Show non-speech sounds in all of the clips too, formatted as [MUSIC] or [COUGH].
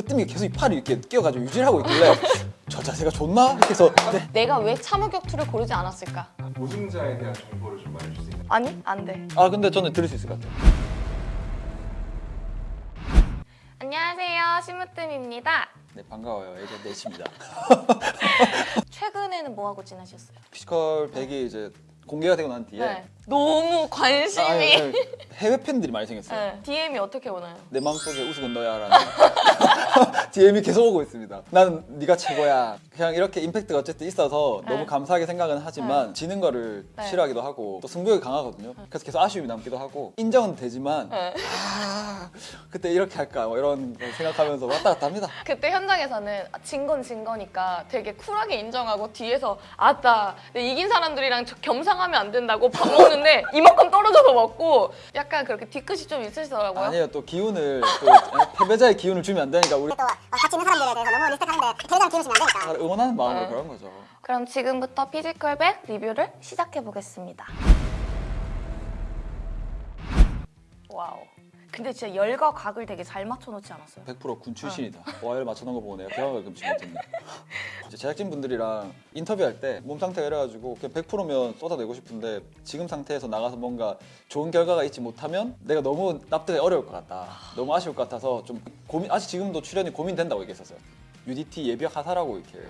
으뜸이 계속 이 팔을 이렇게 끼워가지고 유지를 하고 있길래 저 자세가 좋나? 이렇게 해서 네. 내가 왜 참호격투를 고르지 않았을까? 우승자에 대한 정보를 좀 말해줄 수 있나요? 아니, 안 돼. 아 근데 저는 들을 수 있을 것 같아요 안녕하세요, 심으뜸입니다. 네 반가워요 Agent H입니다 [LAUGHS] 최근에는 뭐 하고 지내셨어요? 피지컬 100이 이제 공개가 되고 난 뒤에 네. 너무 관심이. 아, 아니, 아니, 해외 팬들이 많이 생겼어요 네. DM이 어떻게 오나요? 내 마음속에 우승은 너야 라는 DM이 계속 오고 있습니다. 나는 네가 최고야. 그냥 이렇게 임팩트가 어쨌든 있어서 네. 너무 감사하게 생각은 하지만 지는 거를 네. 싫어하기도 하고 또 승부욕이 강하거든요. 그래서 계속 아쉬움이 남기도 하고 인정은 되지만 네. 아 그때 이렇게 할까 뭐 이런 걸 생각하면서 왔다 갔다 합니다. 그때 현장에서는 진 건 진 거니까 되게 쿨하게 인정하고 뒤에서 아따 내 이긴 사람들이랑 저 겸상하면 안 된다고 밥 먹는 데 이만큼 떨어져서 먹고 약간 그렇게 뒤끝이 좀 있으시더라고요. 아니에요 또 기운을 또 [LAUGHS] 패배자의 기운을 주면 안 되니까 우리 또 어, 같이 있는 사람들에 대해서 너무 respect하는데 대장 기우시면 안 되니까 다 응원하는 마음으로 네. 그런 거죠. 그럼 지금부터 피지컬백 리뷰를 시작해 보겠습니다. 와우. 근데 진짜 열과 각을 되게 잘 맞춰놓지 않았어요? 100%군 출신이다. 와이를 맞춰놓은 거 보고 내가 경악을 금치 못했네. 이제 제작진 분들이랑 인터뷰할 때 몸 상태가 이래가지고 그냥 100%면 쏟아내고 싶은데 지금 상태에서 나가서 뭔가 좋은 결과가 있지 못하면 내가 너무 납득이 어려울 것 같다. 너무 아쉬울 것 같아서 좀 고민 아직 지금도 출연이 고민된다고 얘기했었어요. UDT 예비역 하사라고 이렇게 네.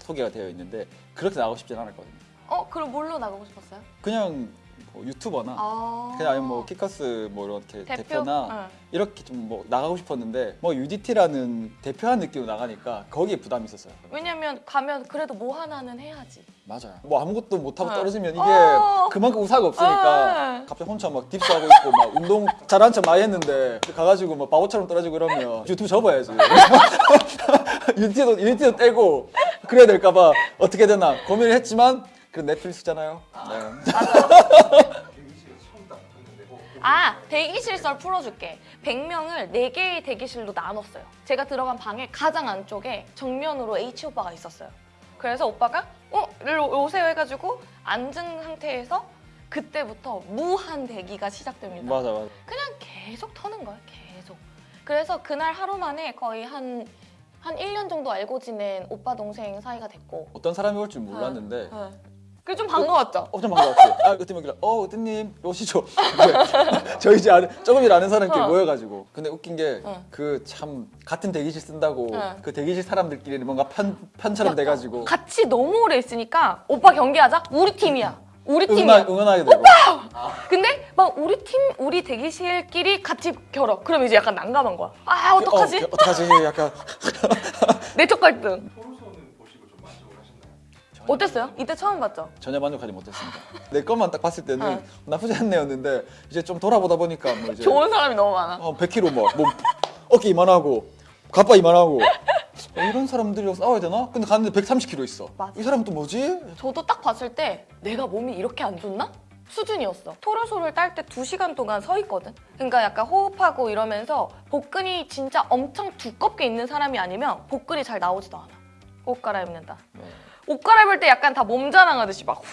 소개가 되어 있는데 그렇게 나가고 싶진 않았거든요. 어? 그럼 뭘로 나가고 싶었어요? 그냥 뭐 유튜버나 아. 그냥 아니면 뭐 키커스 뭐 이렇게 대표? 대표 나 응. 이렇게 좀 뭐 나가고 싶었는데 뭐 UDT라는 대표한 느낌으로 나가니까 거기에 부담이 있었어요. 왜냐면 가면 그래도 뭐 하나는 해야지. 맞아요. 뭐 아무것도 못하고 네. 떨어지면 이게 어. 그만큼 우사가 없으니까 네. 갑자기 혼자 막 딥스하고 있고 막 운동 잘한 척 많이 했는데 가가지고 막 바보처럼 떨어지고 이러면 유튜브 접어야지. [LAUGHS] 유튜브도 유튜브 떼고 그래야 될까봐 어떻게 되나 고민을 했지만 그 넷플릭스잖아요. 네. 아 대기실 썰 풀어줄게 100명을 4개의 대기실로 나눴어요 제가 들어간 방의 가장 안쪽에 정면으로 H 오빠가 있었어요 그래서 오빠가 어? 일로 오세요 해가지고 앉은 상태에서 그때부터 무한 대기가 시작됩니다 맞아 맞아. 그냥 계속 터는 거야 계속 그래서 그날 하루 만에 거의 한, 한 1년 정도 알고 지낸 오빠 동생 사이가 됐고 어떤 사람이 올 줄 몰랐는데 네. 그게 좀 반가웠죠? 엄청 [LAUGHS] 반가웠어요. 아, 그때 막 어, 으뜸님 오시죠. 네. [LAUGHS] 저희 이제 아는, 조금이라 아는 사람끼리 어. 모여가지고. 근데 웃긴 게 어. 그 참 같은 대기실 쓴다고 어. 그 대기실 사람들끼리 뭔가 편 편처럼 돼가지고 같이 너무 오래 있으니까 오빠 경기하자 우리 팀이야 우리 팀이야 응원 응원하게 되고. 근데 막 우리 팀 우리 대기실끼리 같이 결어 그럼 이제 약간 난감한 거야 아 어떡하지 어, 어떡하지? [LAUGHS] 약간 내적 갈등 어땠어요 이때 처음 봤죠 전혀 만족하지 못했습니다. 내 것만 딱 봤을 때는 어. 나쁘지 않네였는데 이제 좀 돌아보다 보니까 뭐 이제 좋은 사람이 너무 많아 어, 100kg 뭐, 뭐 어깨 이만하고 가빠 이만하고 어, 이런 사람들이랑 싸워야 되나? 근데 갔는데 130kg 있어. 맞아. 이 사람 또 뭐지? 저도 딱 봤을 때 내가 몸이 이렇게 안 좋나? 수준이었어. 토르소를 딸 때 두시간 동안 서 있거든. 그러니까 약간 호흡하고 이러면서 복근이 진짜 엄청 두껍게 있는 사람이 아니면 복근이 잘 나오지도 않아. 옷 갈아입는다. 네. 옷 갈아입을 때 약간 다 몸 자랑하듯이 막훅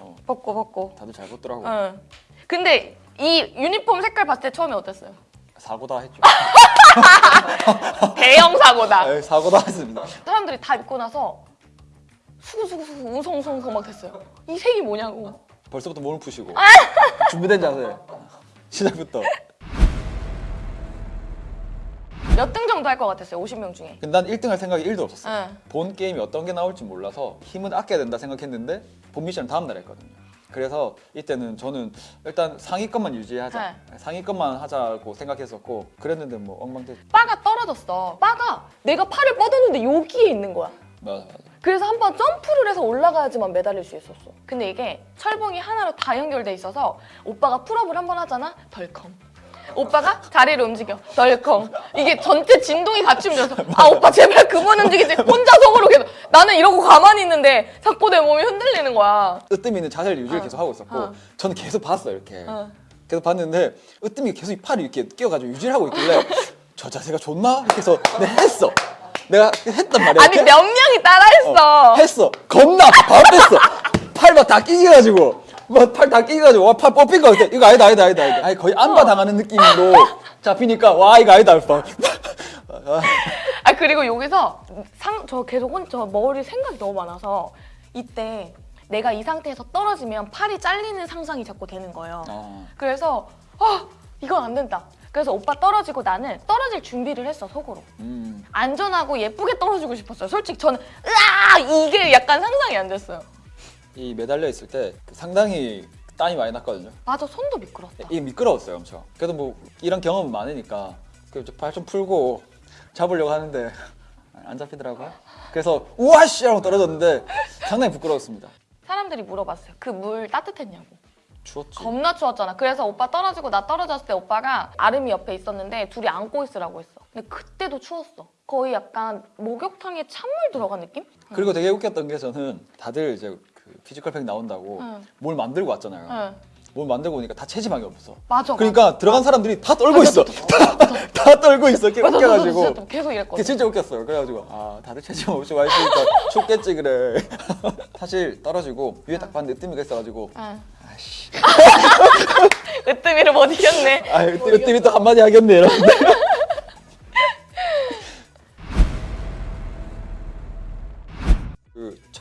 어, 벗고 벗고. 다들 잘 벗더라고. 응. 근데 이 유니폼 색깔 봤을 때 처음에 어땠어요? 사고다 했죠. [LAUGHS] 대형 사고다. 네, 사고다 했습니다. 사람들이 다 입고 나서 수구수구수구 웅성웅성 막 됐어요. 이 색이 뭐냐고. 벌써부터 몸을 푸시고 [LAUGHS] 준비된 자세 시작부터. 몇 등 정도 할 것 같았어요? 50명 중에. 근데 난 1등 할 생각이 1도 없었어. 응. 본 게임이 어떤 게 나올지 몰라서 힘은 아껴야 된다 생각했는데 본 미션은 다음 날 했거든요. 그래서 이때는 저는 일단 상위권만 유지하자. 상위권만 하자고 생각했었고 그랬는데 뭐 엉망됐. 바가 떨어졌어. 바가 내가 팔을 뻗었는데 여기에 있는 거야. 맞아 맞아. 그래서 한 번 점프를 해서 올라가야지만 매달릴 수 있었어. 근데 이게 철봉이 하나로 다 연결돼 있어서 오빠가 pull-up을 한 번 하잖아? 덜컹. 오빠가 다리를 움직여. 덜컹. 이게 전체 진동이 같이 움직여서 아 오빠 제발 그만 움직이지. 혼자 속으로 계속 나는 이러고 가만히 있는데 자꾸 내 몸이 흔들리는 거야. 으뜸이 있는 자세를 유지를 어. 계속 하고 있었고 어. 저는 계속 봤어요 이렇게. 어. 계속 봤는데 으뜸이 계속 이 팔을 이렇게 끼워가지고 유지를 하고 있길래 저 자세가 좋나? 이렇게 해서 내가 했어. 내가 했단 말이야. 아니 이렇게. 몇 명이 따라했어. 했어. 겁나 바로 뺐어. 팔 막 다 끼겨가지고 막팔다 끼겨가지고 와 팔 뽑힌 거 같아. 이거 아니다 아니다 아니다 아니다. 아니 거의 안바 당하는 느낌으로 잡히니까 와 이거 아니다. 막아 그리고 여기서 상 저 계속 혼, 저 머리 생각이 너무 많아서 이때 내가 이 상태에서 떨어지면 팔이 잘리는 상상이 자꾸 되는 거예요. 어. 그래서 아 이건 안 된다. 그래서 오빠 떨어지고 나는 떨어질 준비를 했어 속으로. 음. 안전하고 예쁘게 떨어지고 싶었어요. 솔직히 저는 으아 이게 약간 상상이 안 됐어요. 이 매달려 있을 때 상당히 땀이 많이 났거든요. 맞아 손도 미끄럽다. 이게 미끄러웠어요, 엄청. 그래도 뭐 이런 경험은 많으니까 발좀 풀고 잡으려고 하는데 [LAUGHS] 안 잡히더라고요. 그래서 우와씨 하고 떨어졌는데 상당히 부끄러웠습니다. 사람들이 물어봤어요. 그 물 따뜻했냐고. 추웠지. 겁나 추웠잖아. 그래서 오빠 떨어지고 나 떨어졌을 때 오빠가 아름이 옆에 있었는데 둘이 안고 있으라고 했어. 근데 그때도 추웠어. 거의 약간 목욕탕에 찬물 들어간 느낌? 그리고 되게 웃겼던 게 저는 다들 이제 그 피지컬 백 나온다고 응. 뭘 만들고 왔잖아요. 응. 뭘 만들고 오니까 다 체지방이 없어. 맞아. 그러니까 들어간 사람들이 다 떨고 있어. 다, 다 떨고 있어. 맞아. 맞아. 맞아. 웃겨가지고. 진짜 계속 이랬거든. 진짜 웃겼어요. 그래가지고 아 다들 체지방 없이 와 있으니까 [LAUGHS] 춥겠지 그래. [LAUGHS] 사실 떨어지고 위에 딱 봤는데 으뜸이가 있어가지고 응. 아씨. 으뜸이를 못 이겼네. 아 으뜸 으뜸이 또 한마디 하겠네 이러는데.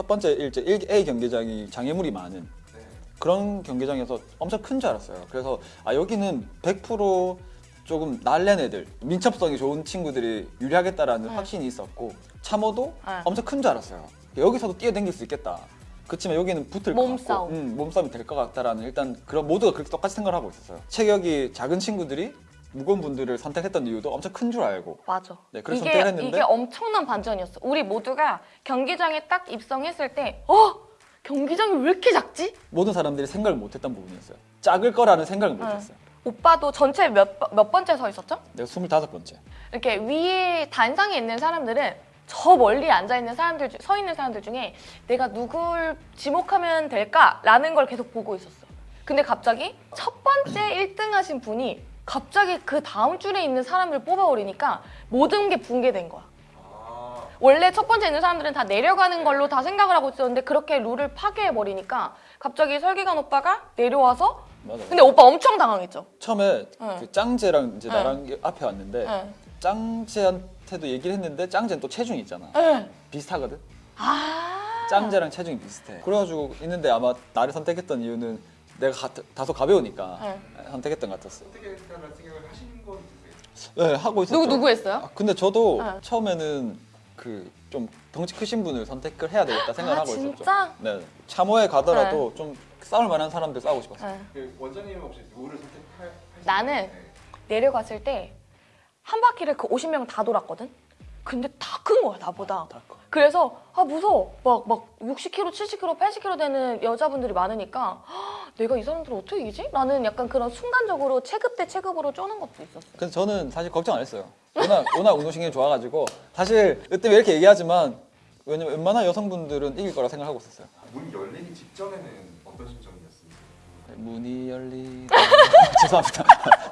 첫 번째 일제 1A 경기장이 장애물이 많은 네. 그런 경기장에서 엄청 큰 줄 알았어요. 그래서 아 여기는 100% 조금 날랜 애들, 민첩성이 좋은 친구들이 유리하겠다라는 네. 확신이 있었고 참어도 네. 엄청 큰 줄 알았어요. 여기서도 뛰어댕길 수 있겠다. 그렇지만 여기는 붙을 것 같고 몸싸움. 음, 몸싸움이 될 것 같다라는 일단 그런 모두가 그렇게 똑같이 생각을 하고 있었어요. 체격이 작은 친구들이 무거운 분들을 선택했던 이유도 엄청 큰 줄 알고 맞아. 네, 그래서 이게 했는데 이게 엄청난 반전이었어. 우리 모두가 경기장에 딱 입성했을 때, 어 경기장이 왜 이렇게 작지? 모든 사람들이 생각을 못했던 부분이었어요. 작을 거라는 생각을 네. 못했어요. 오빠도 전체 몇, 번- 몇 번째 서 있었죠? 내가 25번째. 이렇게 위에 단상에 있는 사람들은 저 멀리 앉아 있는 사람들 중- 서 있는 사람들 중에 내가 누굴 지목하면 될까라는 걸 계속 보고 있었어. 근데 갑자기 첫 번째 1등 하신 분이 갑자기 그 다음 줄에 있는 사람을 뽑아버리니까 모든 게 붕괴된 거야. 아, 원래 첫 번째 있는 사람들은 다 내려가는 걸로 다 생각을 하고 있었는데 그렇게 룰을 파괴해 버리니까 갑자기 설기관 오빠가 내려와서 맞아. 근데 오빠 엄청 당황했죠. 처음에 응. 그 짱제랑 이제 응. 나랑 앞에 왔는데 응. 짱제한테도 얘기를 했는데 짱제는 또 체중이 있잖아. 응. 비슷하거든. 아. 짱제랑 체중이 비슷해. 그래가지고 있는데 아마 나를 선택했던 이유는 내가 가, 다소 가벼우니까 응. 선택했던 것 같았어. 선택했다는 생각을 하신 건 있으세요? 네 하고 있었죠. 누구 누구 했어요? 아, 근데 저도 응. 처음에는 그 좀 덩치 크신 분을 선택을 해야 되겠다 생각을 아, 하고 있었죠. 진짜? 네. 참호에 가더라도 좀 싸울 만한 사람들 싸우고 싶었어요. 응. 그 원장님은 혹시 누구를 선택할? 나는 네. 내려갔을 때 한 바퀴를 그 50명 다 돌았거든. 근데 다 큰 거야 나보다. 다 커. 그래서 아 무서워. 막 막 60kg, 70kg, 80kg 되는 여자분들이 많으니까 헉, 내가 이 사람들 어떻게 이기지? 라는 약간 그런 순간적으로 체급 대 체급으로 쪼는 것도 있었어. 그래서 저는 사실 걱정 안 했어요. 워낙, [LAUGHS] 워낙 운동신경이 좋아가지고 사실 그때 이렇게 얘기하지만 왜냐면 웬만한 여성분들은 이길 거라 생각하고 있었어요. 문 열리기 직전에는 어떤 심정이었습니까? 문이 열리. [LAUGHS] 죄송합니다.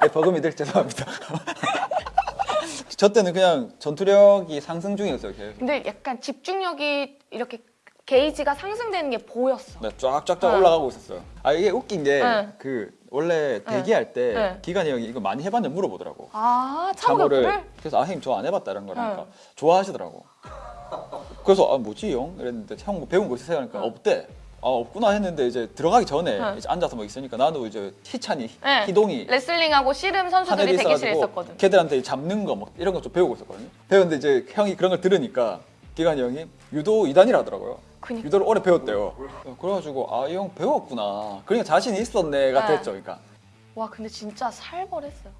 네, 버금이들 죄송합니다. [LAUGHS] 저 때는 그냥 전투력이 상승 중이었어요. 계속. 근데 약간 집중력이 이렇게 게이지가 상승되는 게 보였어. 네, 쫙쫙쫙 응. 올라가고 있었어요. 아 이게 웃긴 게 응. 그 원래 대기할 때 응. 기관이 형이 이거 많이 해봤냐 물어보더라고. 아 참고를? 그래서 아 형님 저 안 해봤다 이런 거니까 응. 좋아하시더라고. 그래서 아 뭐지 형? 이랬는데 형 뭐 배운 거 있으세요? 그러니까 응. 없대. 아 없구나 했는데 이제 들어가기 전에 응. 이제 앉아서 뭐 있으니까 나도 이제 희찬이 네. 희동이 레슬링하고 씨름 선수들이 대기실에 있었거든. 걔들한테 잡는 거뭐 이런 거 좀 배우고 있었거든요. 배웠는데 이제 형이 그런 걸 들으니까 기관이 형이 유도 2단이라 하더라고요. 그니까. 유도를 오래 배웠대요. 그래가지고 아 이 형 배웠구나. 그러니까 자신이 있었네 같아 네. 했죠. 그러니까 와 근데 진짜 살벌했어요.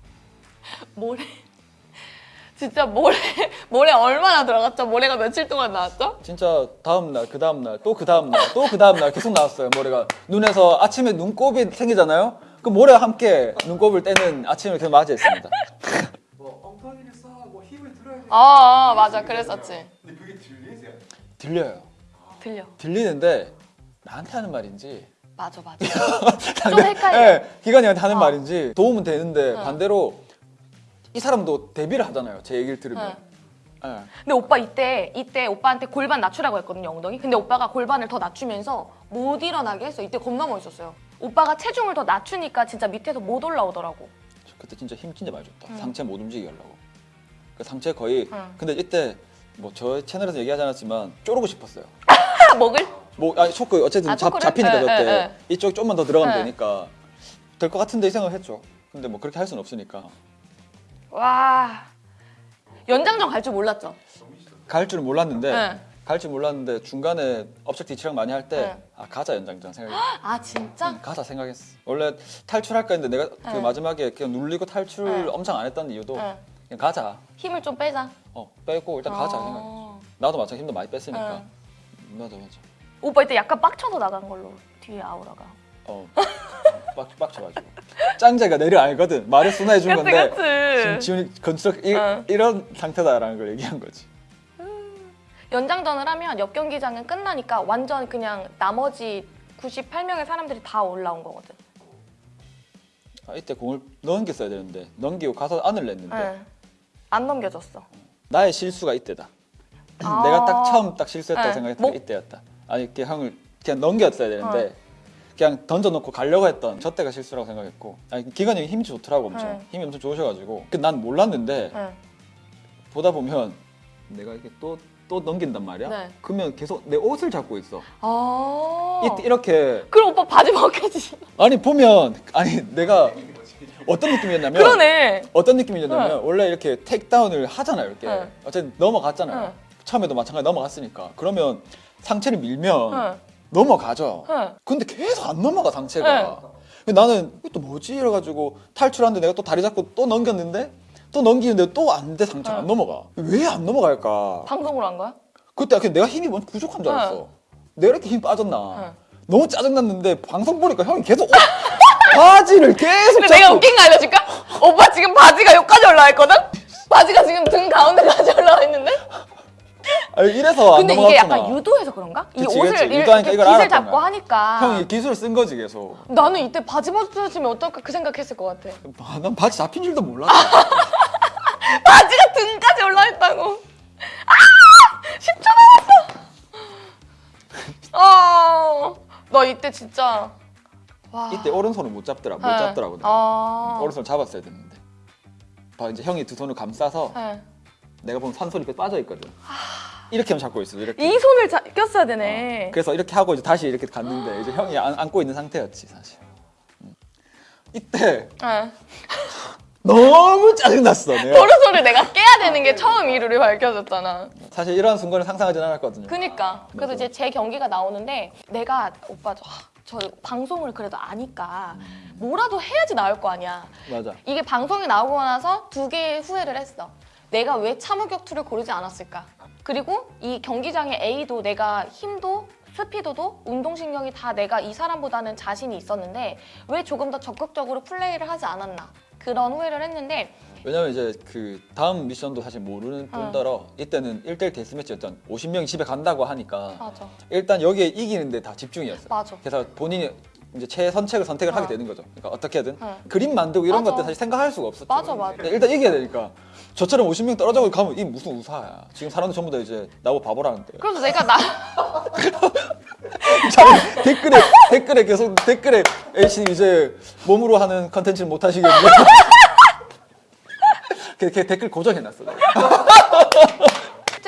[LAUGHS] 모래 진짜 모래 [LAUGHS] 모래 얼마나 들어갔죠? 모래가 며칠 동안 나왔죠? 진짜 다음 날, 그 다음 날, 또 그 다음 날, 또 그 다음 날 계속 나왔어요. 모래가 눈에서 아침에 눈곱이 생기잖아요. 그 모래와 함께 눈곱을 떼는 아침을 계속 맞이했습니다. [LAUGHS] 뭐 엉덩이를 쌓고 힘을 들어야 돼. 아, 아 맞아 그랬었지. 근데 그게 들리세요? 들려요. 들려. 들리는데 나한테 하는 말인지 맞아 맞아. [LAUGHS] 좀 헷갈려. 네, 기관이한테 하는 어. 말인지 도움은 되는데 응. 반대로 이 사람도 대비를 하잖아요. 제 얘기를 들으면. 네. 근데 오빠 이때 이때 오빠한테 골반 낮추라고 했거든요 엉덩이. 근데 오빠가 골반을 더 낮추면서 못 일어나게 했어. 이때 겁나 멋있었어요. 오빠가 체중을 더 낮추니까 진짜 밑에서 못 올라오더라고. 저 그때 진짜 힘 진짜 많이 줬다. 응. 상체 못 움직이게 하려고. 그 상체 거의. 응. 근데 이때 뭐 저 채널에서 얘기하지 않았지만 쪼르고 싶었어요. [LAUGHS] 아, 먹을? 뭐 아니 초크 어쨌든 아, 잡? 잡히니까 예, 저때 예, 예. 이쪽 좀만 더 들어가면 예. 되니까 될 것 같은데 이 생각을 했죠. 근데 뭐 그렇게 할 수는 없으니까 와 연장전 갈 줄 몰랐죠. 갈 줄은 몰랐는데 네. 갈줄 몰랐는데 중간에 업젝트 치랑 많이 할때 네. 아 가자 연장전 생각했어. [GASPS] 아 진짜? 응, 가자 생각했어. 원래 탈출할까 했는데 내가 그 네. 마지막에 그냥 눌리고 탈출 네. 엄청 안 했던 이유도 네. 그냥 가자. 힘을 좀 빼자. 어 빼고 일단 가자 어. 생각. 나도 마찬가지 힘도 많이 뺐으니까. 네. 맞아 맞아. 오빠 이때 약간 빡쳐서 나간 걸로 뒤에 아우라가. 어. [LAUGHS] 빡 빡쳐가지고. 짱제가 내려 알거든. 말을 순화해 준 건데. 지금 지훈이 건축 이, 어. 이런 상태다라는 걸 얘기한 거지. 연장전을 하면 옆 경기장은 끝나니까 완전 그냥 나머지 98명의 사람들이 다 올라온 거거든. 아, 이때 공을 넘겼어야 되는데 넘기고 가서 안을 냈는데 네. 안 넘겨졌어. 나의 실수가 이때다. 아. [CLEARS THROAT] 내가 딱 처음 딱 실수했다고 네. 생각했던 뭐- 게 이때였다. 아니 이렇게 형을 그냥 넘겼어야 되는데 어. 그냥 던져놓고 가려고 했던 저 때가 실수라고 생각했고 아니, 기관이 형이 힘이 좋더라고 엄청 네. 힘이 엄청 좋으셔가지고 그 난 몰랐는데 네. 보다 보면 내가 이렇게 또 또 넘긴단 말이야. 네. 그러면 계속 내 옷을 잡고 있어. 아. 이, 이렇게 그럼 오빠 바지 벗겨지. 아니 보면 아니 내가 어떤 느낌이었냐면 그러네. 어떤 느낌이었냐면 네. 원래 이렇게 택다운을 하잖아요 이렇게 네. 어쨌든 넘어갔잖아요 네. 처음에도 마찬가지 넘어갔으니까 그러면 상체를 밀면 네. 넘어가죠 네. 근데 계속 안 넘어가 상체가 근데 나는 이거 또 뭐지 이래가지고 탈출하는데 내가 또 다리 잡고 또 넘겼는데 또 넘기는데 또 안 돼 상체가 안 네. 넘어가 왜 안 넘어갈까 방송으로 한 거야? 그때 내가 힘이 뭔 부족한 줄 알았어 내가 이렇게 힘 빠졌나 네. 너무 짜증났는데 방송 보니까 형이 계속 옷, [LAUGHS] 바지를 계속 근데 내가 웃긴 거 알려줄까? 오빠 지금 바지가 여기까지 올라와 있거든? 바지가 지금 등 가운데까지 [LAUGHS] 올라와 있는데? 아니, 이래서 안 근데 이게 약간 유도해서 그런가? 이 그치, 옷을 그치. 이렇게 유도하니까 이걸 잡고 거야. 하니까 형이 기술을 쓴 거지 계속 나는 이때 바지 벗어지면 어떨까 그 생각했을 것 같아 아, 난 바지 잡힌 줄도 몰랐어 [LAUGHS] 바지가 등까지 올라와 있다고 아! 10초 남았어 아나 이때 진짜 와 이때 오른손을 못 잡더라 못 네. 잡더라고 내가. 아 오른손을 잡았어야 됐는데 봐 이제 형이 두 손을 감싸서 네. 내가 보면 산손이 이렇게 빠져 있거든. 이렇게 하면 잡고 있어 이렇게. 이 손을 자, 꼈어야 되네. 그래서 이렇게 하고 이제 다시 이렇게 갔는데 이제 형이 안, 안고 있는 상태였지 사실. 음. 이때 네. [LAUGHS] 너무 짜증났어 내가. 도르소를 내가 깨야 되는 게 처음 이유를 밝혀줬잖아. 사실 이런 순간을 상상하진 않았거든요. 그니까. 그래서 맞아. 이제 제 경기가 나오는데 내가 오빠 저, 저 방송을 그래도 아니까 뭐라도 해야지 나올 거 아니야. 맞아. 이게 방송이 나오고 나서 두 개의 후회를 했어 내가 왜 참호격투를 고르지 않았을까 그리고 이 경기장의 A도 내가 힘도 스피드도 운동신경이 다 내가 이 사람보다는 자신이 있었는데 왜 조금 더 적극적으로 플레이를 하지 않았나 그런 후회를 했는데 왜냐면 이제 그 다음 미션도 사실 모르는 어. 뿐더러 이때는 1대1 데스매치였던 50명이 집에 간다고 하니까 맞아 일단 여기에 이기는데 다 집중이었어. 맞아 그래서 본인이 이제 최선책을 선택을 어. 하게 되는 거죠. 그러니까 어떻게든 어. 그림 만들고 이런 맞아. 것들 사실 생각할 수가 없었죠. 맞아, 맞아. 일단 이겨야 되니까 저처럼 50명 떨어져 가면 이 무슨 우사야. 지금 사람들 전부 다 이제 나보고 바보라는데. 그래서 내가 나 [LAUGHS] 자기 댓글에 댓글에 계속 댓글에 H님 이제 몸으로 하는 컨텐츠를 못 하시겠네. [LAUGHS] 그렇게 댓글 고정해놨어. [LAUGHS]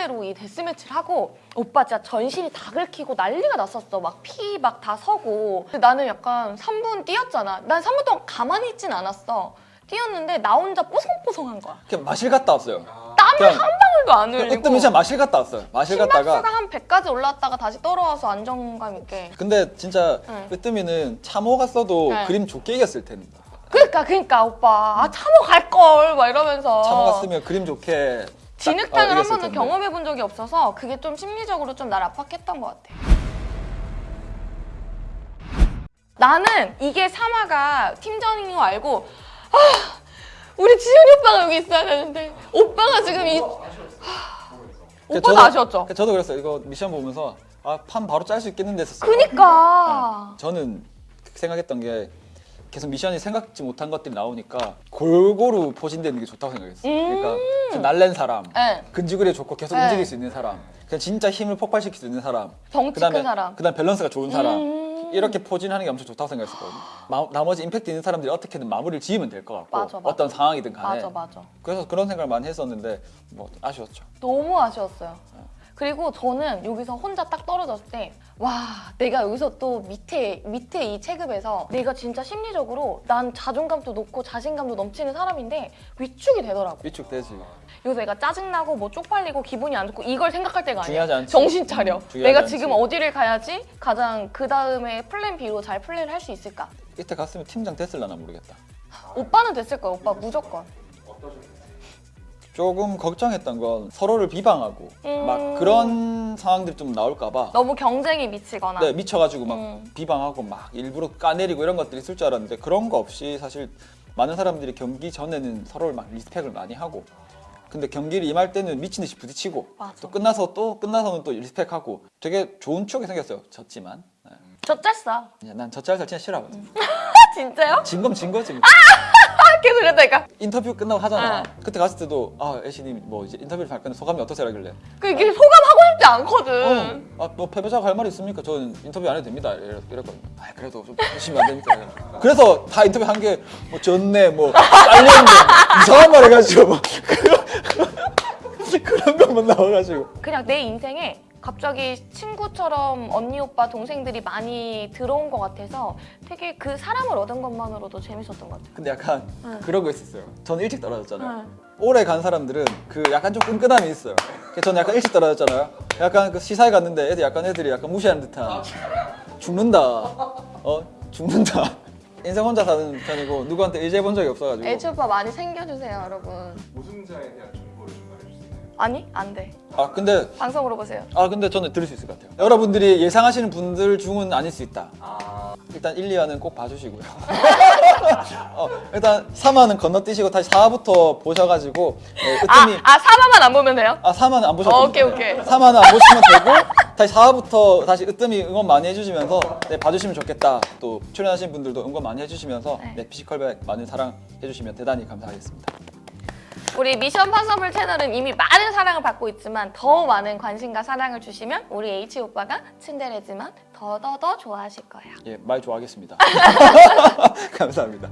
실제로 이 데스매치를 하고 오빠 진짜 전신이 다 긁히고 난리가 났었어. 막 피 막 다 서고. 근데 나는 약간 3분 뛰었잖아. 난 3분 동안 가만히 있진 않았어. 뛰었는데 나 혼자 뽀송뽀송한 거야. 그냥 마실 갔다 왔어요. 땀을 그냥 한 방울도 안 흘리고. 으뜸이 진짜 마실 갔다 왔어요. 마실 갔다가 심박수가 한 100까지 올라왔다가 다시 떨어와서 안정감 있게. 근데 진짜 응. 으뜸이는 참호 갔어도 네. 그림 좋게 이겼을 텐데. 그러니까 그러니까 오빠 아 참호 갈걸 막 이러면서. 참호 갔으면 그림 좋게 딱, 진흙탕을 어, 한 번도. 경험해 본 적이 없어서 그게 좀 심리적으로 좀 날 압박했던 것 같아. 나는 이게 사마가 팀전인 거 알고 아 우리 지현이 오빠가 여기 있어야 되는데 오빠가 지금 이 오빠도 저도- 아쉬웠죠. 저도 그랬어요. 이거 미션 보면서 아 판 바로 짤 수 있겠는데 했었어요. 그니까 저는 생각했던 게 계속 미션이 생각지 못한 것들이 나오니까 골고루 포진되는 게 좋다고 생각했어요. 음. 그러니까 좀 날랜 사람, 네. 근지구리 좋고 계속 네. 움직일 수 있는 사람, 그냥 진짜 힘을 폭발시킬 수 있는 사람, 덩치 큰 사람. 그다음 밸런스가 좋은 사람 음. 이렇게 포진하는 게 엄청 좋다고 생각했었거든요. 마- 나머지 임팩트 있는 사람들이 어떻게든 마무리를 지으면 될 것 같고 맞아, 맞아. 어떤 상황이든 간에 맞아 맞아. 그래서 그런 생각을 많이 했었는데 뭐 아쉬웠죠. 너무 아쉬웠어요. 그리고 저는 여기서 혼자 딱 떨어졌을 때, 와, 내가 여기서 또 밑에, 밑에 이 체급에서 내가 진짜 심리적으로 난 자존감도 높고 자신감도 넘치는 사람인데 위축이 되더라고. 위축되지. 여기서 내가 짜증나고 뭐 쪽팔리고 기분이 안 좋고 이걸 생각할 때가 아니야. 중요하지 않지. 정신 차려. 중요하지 내가 않지. 지금 어디를 가야지 가장 그 다음에 플랜 B로 잘 플레이를 할수 있을까? 이때 갔으면 팀장 됐을라나 모르겠다. 오빠는 됐을 거야, 오빠 무조건. 어떠셨어요? 조금 걱정했던 건 서로를 비방하고 음. 막 그런 상황들이 좀 나올까봐 너무 경쟁이 미치거나. 네, 미쳐가지고 막 음. 비방하고 막 일부러 까내리고 이런 것들이 있을 줄 알았는데 그런 거 없이 사실 많은 사람들이 경기 전에는 서로를 막 리스펙을 많이 하고 근데 경기를 임할 때는 미친 듯이 부딪히고 맞아. 또 끝나서 또 끝나서는 또 리스펙하고 되게 좋은 추억이 생겼어요. 졌지만 네. 저 짰어. 난 젖잘 잘 진짜 싫어하거든. 아, [LAUGHS] 진짜요? 진 건 진 거지. 뭐. 아, [LAUGHS] 계속 이랬다니까. 인터뷰 끝나고 하잖아. 아. 그때 갔을 때도 아 애신님 뭐 이제 인터뷰를 할 건데 소감이 어떠세요 라길래 그 이게 소감하고 싶지 않거든. 어, 아, 뭐 패배자가 할 말이 있습니까? 저는 인터뷰 안 해도 됩니다. 이랬, 이랬거든요. 아, 그래도 좀 열심히 안 됩니까? 그래서 다 인터뷰 한 게뭐 졌네, 뭐 잘렸네, [LAUGHS] 이상한 말 해가지고 막 [LAUGHS] 그런, 그런 것만 나와가지고. 그냥 내 인생에 갑자기 친구처럼 언니 오빠 동생들이 많이 들어온 것 같아서 되게 그 사람을 얻은 것만으로도 재밌었던 것 같아요. 근데 약간 응. 그런 거 있었어요. 저는 일찍 떨어졌잖아요. 응. 오래 간 사람들은 그 약간 좀 끈끈함이 있어요. 저는 약간 일찍 떨어졌잖아요. 약간 그 시사회 갔는데 애들 약간 애들이 약간 무시하는 듯한 죽는다. 어 죽는다. [LAUGHS] 인생 혼자 사는 편이고 누구한테 의지해 본 적이 없어가지고. 오빠 많이 챙겨주세요, 여러분. 우승자에 대한 아니? 안 돼. 아 근데 방송으로 보세요. 아 근데 저는 들을 수 있을 것 같아요. 여러분들이 예상하시는 분들 중은 아닐 수 있다. 아, 일단 1, 2화는 꼭 봐주시고요. [LAUGHS] 어, 일단 3화는 건너뛰시고 다시 4화부터 보셔가지고 네, 아, 으뜸이 아, 4화만 안 보면 돼요? 아 3화는 안 보셔도 어, 오케이. 오케이. 3화는 안 보시면 되고 다시 4화부터 다시 으뜸이 응원 많이 해주시면서 네, 봐주시면 좋겠다. 또 출연하신 분들도 응원 많이 해주시면서 네. 네, 피지컬백 많은 사랑 해주시면 대단히 감사하겠습니다. 우리 미션 파서블 채널은 이미 많은 사랑을 받고 있지만 더 많은 관심과 사랑을 주시면 우리 H 오빠가 츤데레지만 더더더 좋아하실 거예요. 예, 말 좋아하겠습니다. [LAUGHS] [LAUGHS] 감사합니다.